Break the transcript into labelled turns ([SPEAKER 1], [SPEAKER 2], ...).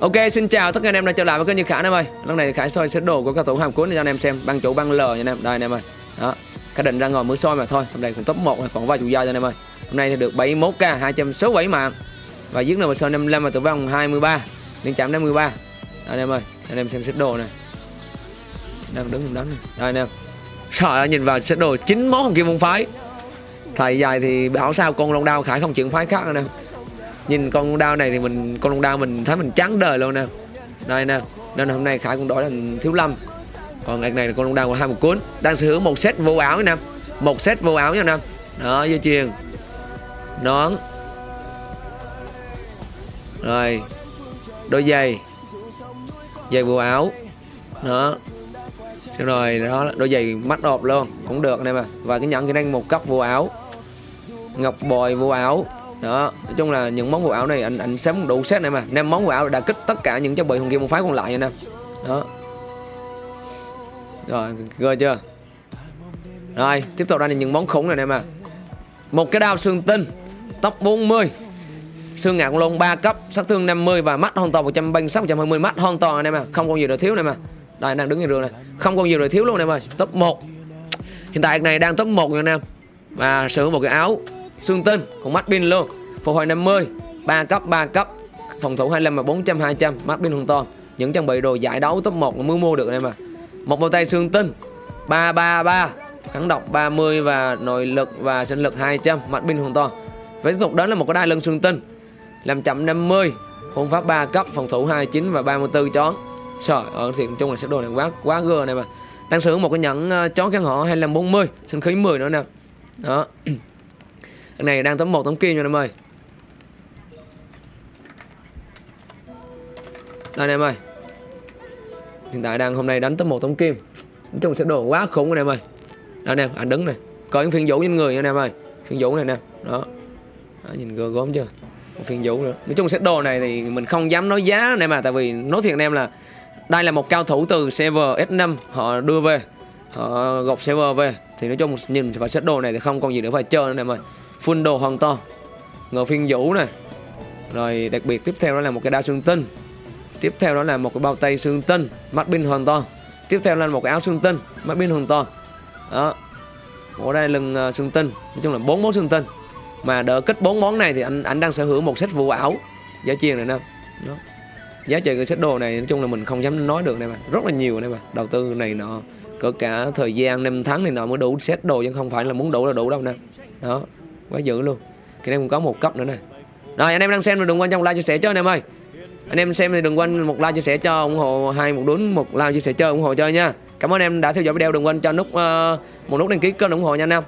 [SPEAKER 1] Ok, xin chào tất cả anh em đã trở lại với kênh Như Khải anh em ơi. Lần này Khải soi set đồ của cao thủ hàm cuốn cho anh em xem, băng chủ băng L nha anh em. Đây anh em ơi. Đó. Cái định ra ngồi mới soi mà thôi. Hôm nay còn top 1 còn vài chủ gia cho anh em ơi. Hôm nay thì được 71k 267 mạng. Và giết nửa soi 55 và tử vong 23. Liên chạm đến 13. Đây anh em ơi, anh em xem set đồ này. Đang đứng đánh này. Đây anh em. Sợ nhìn vào set đồ 9 món kim môn phái. Thầy dài thì bảo sao con long đao Khải không chuyển phái khác anh em nhìn con long đao này thì mình, con long đao mình thấy mình trắng đời luôn nè. Đây nè, nên hôm nay khải cũng đổi thành thiếu lâm. Còn ngày này là con long đao của hai một cuốn đang sở hữu một set vô áo nha một set vô áo nha nam đó, dây chuyền. Nón. Rồi, đôi giày. Giày vô áo. Đó. Rồi, đó, đôi giày mắt đột luôn. Cũng được nè mà và cái nhẫn cái đang một cấp vô áo. Ngọc bồi vô áo đó nói chung là những món quần áo này anh anh sắm đủ set này mà. Năm món quần áo đã kích tất cả những trang bị hùng kim một phái còn lại nha em, đó. Rồi gơ chưa? Rồi tiếp tục ra là những món khủng này nè mà. Một cái đao xương tinh tốc 40 xương ngạc lông 3 cấp sát thương 50 và mắt hoàn toàn 136 120 mắt hoàn toàn em mà. Không còn gì để thiếu này mà. Đây đang đứng trên đường này. Không còn gì để thiếu luôn này ơi top 1 hiện tại này đang top 1 nha anh em và sử dụng một cái áo xương tinh còn mắt pin luôn. Phục hồi 50 3 cấp 3 cấp. Phòng thủ 25 và 400 200 mắt pin hoàn toàn. Những trang bị đồ giải đấu top 1 mới mua được em mà một bao tay xương tinh 333 kháng độc 30 và nội lực và sinh lực 200 mắt pin hoàn toàn. Với tiếp tục đến là một cái đai lưng xương tinh làm chậm 50 hôn pháp 3 cấp phòng thủ 29 và 34 chón. Trời ơi thì chung là sẽ đồ này quá quá gơ này mà đang sử dụng một cái nhẫn uh, chón căn họ 2540 sinh khí 10 nữa nè. Đó cái này đang tấm một tấm kim nha em ơi. Đây em ơi. Hiện tại đang hôm nay đánh tấm một tấm kim. Nói chung sẽ đồ quá khủng anh em ơi. Đó anh em, anh đứng này coi những phiên vũ trên người nha anh em ơi. Phiên vũ này nè. Đó, Đó Nhìn gơ gốm chưa? Một phiên vũ nữa. Nói chung set đồ này thì mình không dám nói giá anh em à Tại vì nói thiệt anh em là Đây là một cao thủ từ server S5 Họ đưa về. Họ gọc server về. Thì nói chung nhìn vào set đồ này thì không còn gì nữa phải chơi nữa anh em ơi full đồ hoàn toàn. Ngựa phiên vũ này rồi đặc biệt tiếp theo đó là một cái đao xương tinh. Tiếp theo đó là một cái bao tay xương tinh, mắt pin hoàn toàn. Tiếp theo là một cái áo xương tinh, mắt pin hoàn toàn. Đó. Ở đây lưng ờ, xương tinh. Nói chung là bốn món xương tinh. Mà đỡ kích bốn món này thì anh anh đang sở hữu một set vụ ảo, giá chiên này nè. Đó. giá trị cái set đồ này, nói chung là mình không dám nói được này mà rất là nhiều này mà đầu tư này nọ, cỡ cả thời gian, năm tháng này nọ mới đủ set đồ chứ không phải là muốn đủ là đủ đâu nè. Đó quá dữ luôn. Cái này cũng có một cấp nữa này rồi anh em đang xem thì đừng quên trong like chia sẻ cho anh em ơi. Anh em xem thì đừng quên một like chia sẻ cho ủng hộ hai một đốn một like chia sẻ cho ủng hộ chơi nha. Cảm ơn em đã theo dõi video. Đừng quên cho nút uh, một nút đăng ký kênh ủng hộ nha anh em.